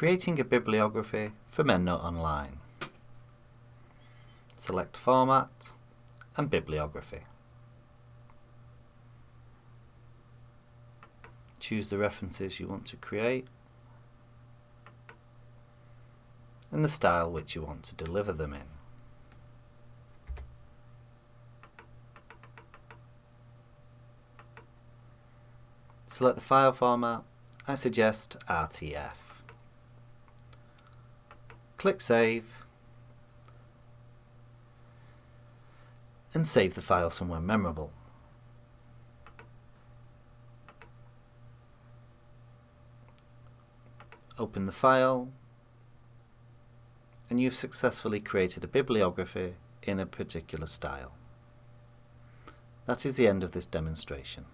Creating a bibliography from EndNote Online. Select Format and Bibliography. Choose the references you want to create and the style which you want to deliver them in. Select the file format, I suggest RTF. Click Save and save the file somewhere memorable. Open the file and you've successfully created a bibliography in a particular style. That is the end of this demonstration.